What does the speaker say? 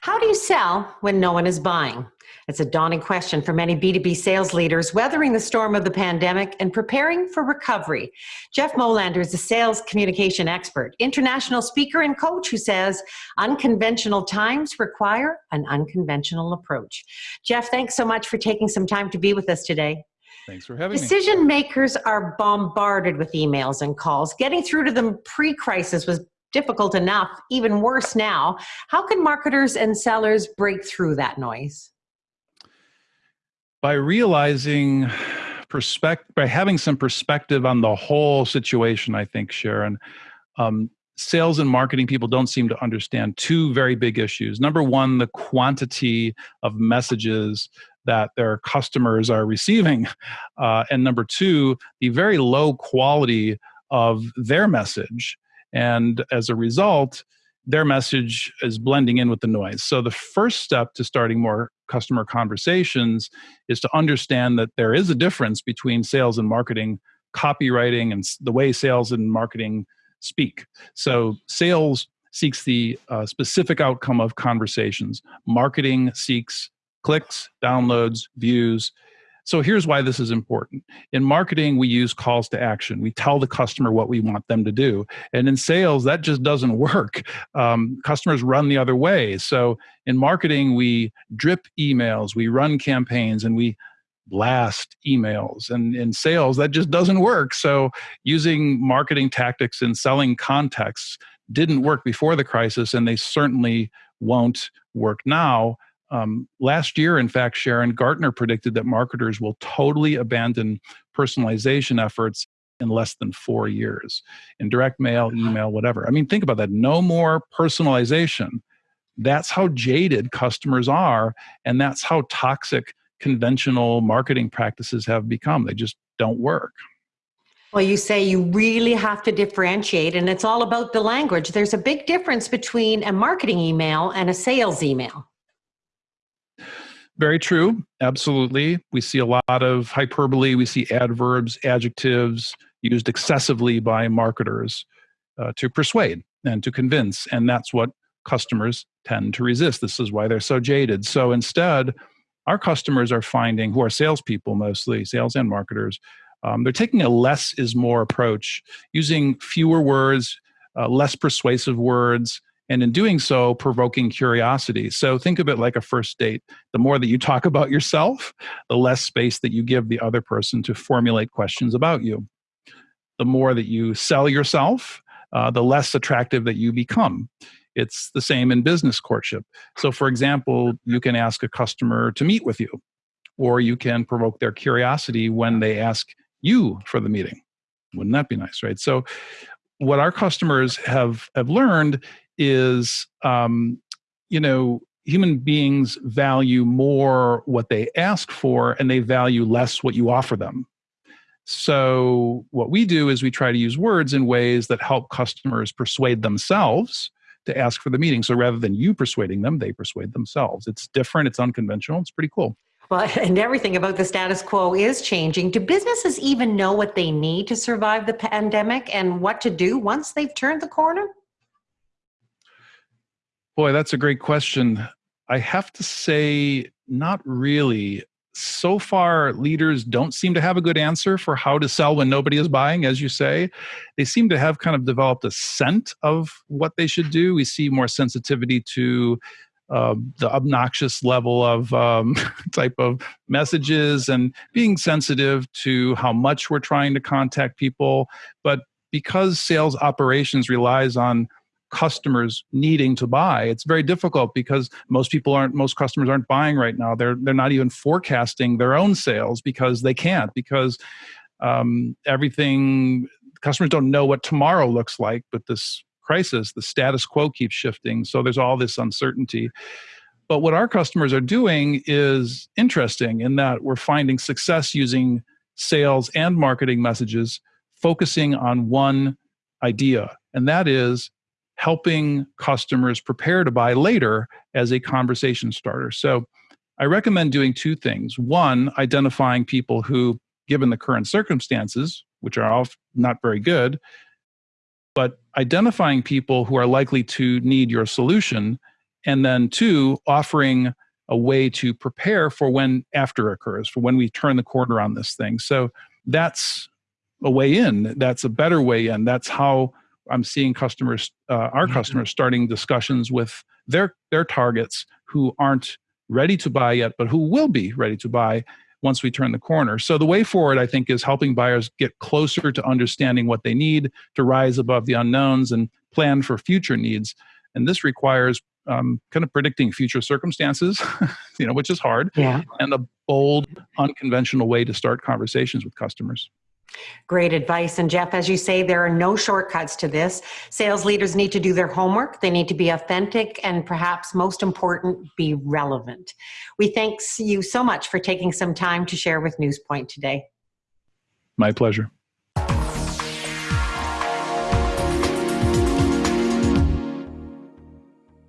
How do you sell when no one is buying? It's a daunting question for many B2B sales leaders weathering the storm of the pandemic and preparing for recovery. Jeff Molander is a sales communication expert, international speaker and coach who says unconventional times require an unconventional approach. Jeff, thanks so much for taking some time to be with us today. Thanks for having Decision me. Decision makers are bombarded with emails and calls. Getting through to them pre crisis was difficult enough, even worse now. How can marketers and sellers break through that noise? By realizing perspective, by having some perspective on the whole situation, I think, Sharon, um, sales and marketing people don't seem to understand two very big issues. Number one, the quantity of messages that their customers are receiving. Uh, and number two, the very low quality of their message. And as a result, their message is blending in with the noise. So the first step to starting more customer conversations is to understand that there is a difference between sales and marketing, copywriting, and the way sales and marketing speak. So sales seeks the uh, specific outcome of conversations. Marketing seeks clicks, downloads, views, so here's why this is important. In marketing, we use calls to action. We tell the customer what we want them to do. And in sales, that just doesn't work. Um, customers run the other way. So in marketing, we drip emails, we run campaigns, and we blast emails. And in sales, that just doesn't work. So using marketing tactics and selling contexts didn't work before the crisis, and they certainly won't work now. Um, last year, in fact, Sharon Gartner predicted that marketers will totally abandon personalization efforts in less than four years in direct mail, email, whatever. I mean, think about that. No more personalization. That's how jaded customers are, and that's how toxic conventional marketing practices have become. They just don't work. Well, you say you really have to differentiate, and it's all about the language. There's a big difference between a marketing email and a sales email. Very true. Absolutely. We see a lot of hyperbole. We see adverbs, adjectives used excessively by marketers uh, to persuade and to convince. And that's what customers tend to resist. This is why they're so jaded. So instead, our customers are finding, who are salespeople mostly, sales and marketers, um, they're taking a less is more approach, using fewer words, uh, less persuasive words, and in doing so provoking curiosity. So think of it like a first date. The more that you talk about yourself the less space that you give the other person to formulate questions about you. The more that you sell yourself uh, the less attractive that you become. It's the same in business courtship. So for example you can ask a customer to meet with you or you can provoke their curiosity when they ask you for the meeting. Wouldn't that be nice right? So what our customers have have learned is um, you know human beings value more what they ask for and they value less what you offer them. So what we do is we try to use words in ways that help customers persuade themselves to ask for the meeting. So rather than you persuading them they persuade themselves. It's different. It's unconventional. It's pretty cool. Well, and everything about the status quo is changing. Do businesses even know what they need to survive the pandemic and what to do once they've turned the corner? Boy, that's a great question. I have to say, not really. So far, leaders don't seem to have a good answer for how to sell when nobody is buying, as you say. They seem to have kind of developed a scent of what they should do. We see more sensitivity to uh, the obnoxious level of um, type of messages and being sensitive to how much we're trying to contact people. But because sales operations relies on customers needing to buy. It's very difficult because most people aren't most customers aren't buying right now. They're they're not even forecasting their own sales because they can't because um, everything customers don't know what tomorrow looks like but this crisis. The status quo keeps shifting so there's all this uncertainty. But what our customers are doing is interesting in that we're finding success using sales and marketing messages focusing on one idea and that is helping customers prepare to buy later as a conversation starter. So I recommend doing two things. One, identifying people who, given the current circumstances, which are all not very good, but identifying people who are likely to need your solution And then two, offering a way to prepare for when after occurs, for when we turn the corner on this thing. So that's a way in. That's a better way in. That's how I'm seeing customers, uh, our Mhm. customers, starting discussions with their their targets who aren't ready to buy yet, but who will be ready to buy once we turn the corner. So the way forward, I think, is helping buyers get closer to understanding what they need to rise above the unknowns and plan for future needs. And this requires um, kind of predicting future circumstances, you know, which is hard, Yeah. and a bold, unconventional way to start conversations with customers. Great advice. And Jeff, as you say, there are no shortcuts to this. Sales leaders need to do their homework. They need to be authentic and perhaps most important, be relevant. We thank you so much for taking some time to share with Newspoint today. My pleasure.